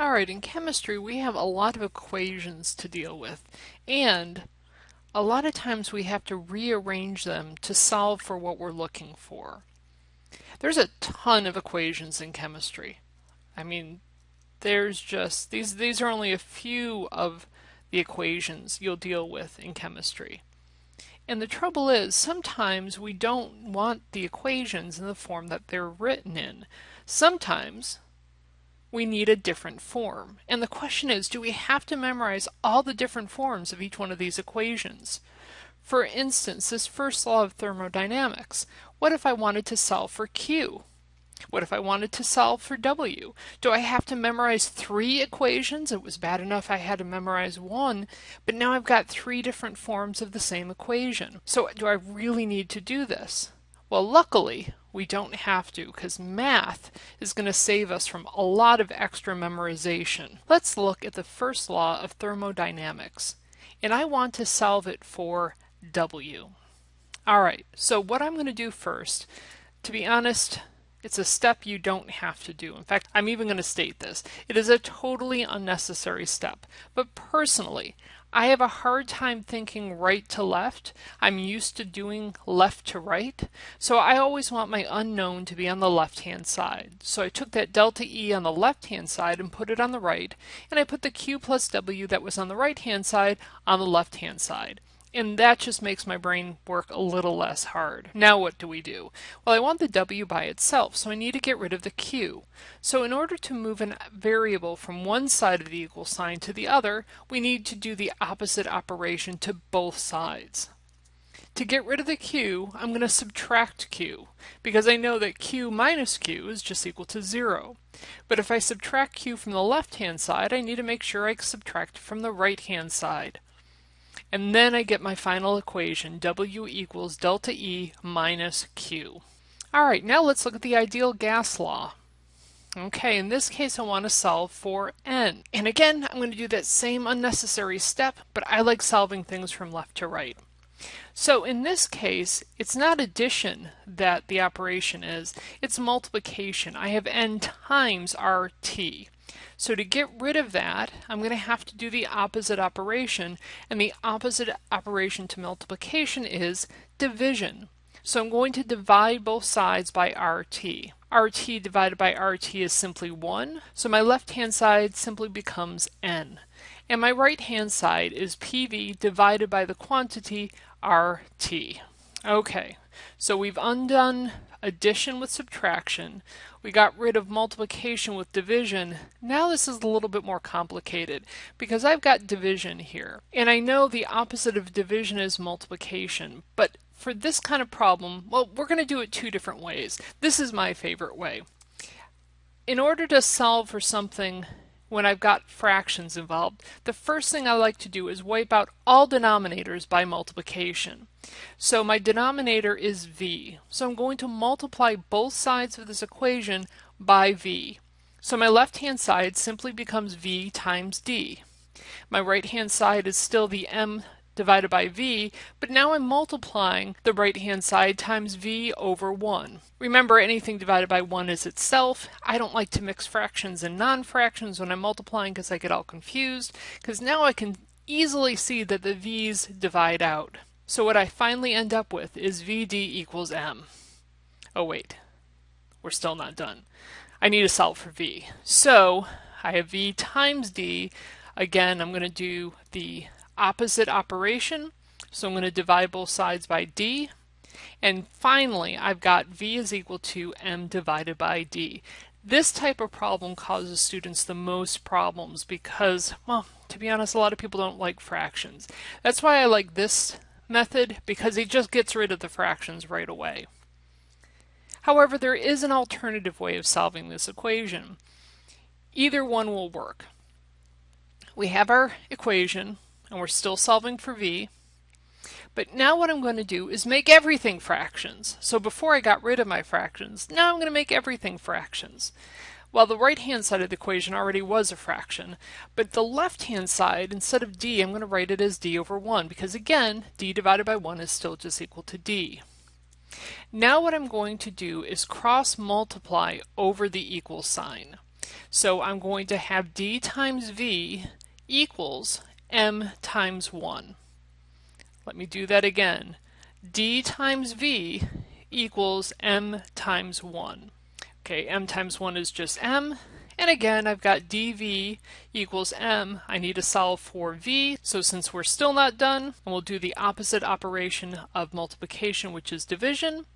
Alright, in chemistry we have a lot of equations to deal with and a lot of times we have to rearrange them to solve for what we're looking for. There's a ton of equations in chemistry. I mean, there's just, these, these are only a few of the equations you'll deal with in chemistry. And the trouble is, sometimes we don't want the equations in the form that they're written in. Sometimes we need a different form. And the question is, do we have to memorize all the different forms of each one of these equations? For instance, this first law of thermodynamics. What if I wanted to solve for Q? What if I wanted to solve for W? Do I have to memorize three equations? It was bad enough I had to memorize one, but now I've got three different forms of the same equation. So do I really need to do this? Well, luckily, we don't have to because math is going to save us from a lot of extra memorization. Let's look at the first law of thermodynamics and I want to solve it for W. Alright, so what I'm going to do first, to be honest, it's a step you don't have to do. In fact, I'm even going to state this. It is a totally unnecessary step. But personally, I have a hard time thinking right to left. I'm used to doing left to right. So I always want my unknown to be on the left hand side. So I took that delta E on the left hand side and put it on the right. And I put the Q plus W that was on the right hand side on the left hand side and that just makes my brain work a little less hard. Now what do we do? Well, I want the w by itself, so I need to get rid of the q. So in order to move a variable from one side of the equal sign to the other, we need to do the opposite operation to both sides. To get rid of the q, I'm going to subtract q, because I know that q minus q is just equal to 0. But if I subtract q from the left-hand side, I need to make sure I subtract from the right-hand side. And then I get my final equation, W equals delta E minus Q. All right, now let's look at the ideal gas law. Okay, in this case I want to solve for n. And again, I'm going to do that same unnecessary step, but I like solving things from left to right. So in this case, it's not addition that the operation is, it's multiplication. I have n times RT. So to get rid of that, I'm going to have to do the opposite operation, and the opposite operation to multiplication is division. So I'm going to divide both sides by RT. RT divided by RT is simply 1, so my left-hand side simply becomes N. And my right-hand side is PV divided by the quantity RT. Okay, so we've undone addition with subtraction. We got rid of multiplication with division. Now this is a little bit more complicated because I've got division here. And I know the opposite of division is multiplication, but for this kind of problem, well, we're going to do it two different ways. This is my favorite way. In order to solve for something when I've got fractions involved, the first thing I like to do is wipe out all denominators by multiplication. So my denominator is v. So I'm going to multiply both sides of this equation by v. So my left-hand side simply becomes v times d. My right-hand side is still the m divided by v, but now I'm multiplying the right-hand side times v over 1. Remember, anything divided by 1 is itself. I don't like to mix fractions and non-fractions when I'm multiplying because I get all confused, because now I can easily see that the v's divide out. So what I finally end up with is vd equals m. Oh wait, we're still not done. I need to solve for v. So I have v times d. Again, I'm going to do the opposite operation. So I'm going to divide both sides by d. And finally, I've got v is equal to m divided by d. This type of problem causes students the most problems because, well, to be honest, a lot of people don't like fractions. That's why I like this method because it just gets rid of the fractions right away. However, there is an alternative way of solving this equation. Either one will work. We have our equation, and we're still solving for v. But now what I'm going to do is make everything fractions. So before I got rid of my fractions, now I'm going to make everything fractions. Well, the right-hand side of the equation already was a fraction, but the left-hand side, instead of d, I'm going to write it as d over 1, because again, d divided by 1 is still just equal to d. Now what I'm going to do is cross multiply over the equal sign. So I'm going to have d times v equals m times 1. Let me do that again. d times v equals m times 1. Okay, m times 1 is just m, and again, I've got dv equals m. I need to solve for v, so since we're still not done, we'll do the opposite operation of multiplication, which is division.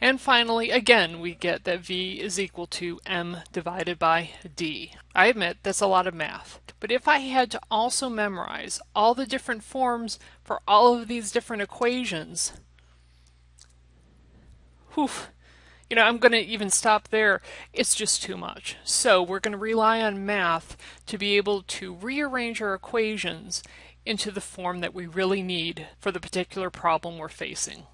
And finally, again, we get that v is equal to m divided by d. I admit that's a lot of math. But if I had to also memorize all the different forms for all of these different equations, whew, you know, I'm going to even stop there. It's just too much. So we're going to rely on math to be able to rearrange our equations into the form that we really need for the particular problem we're facing.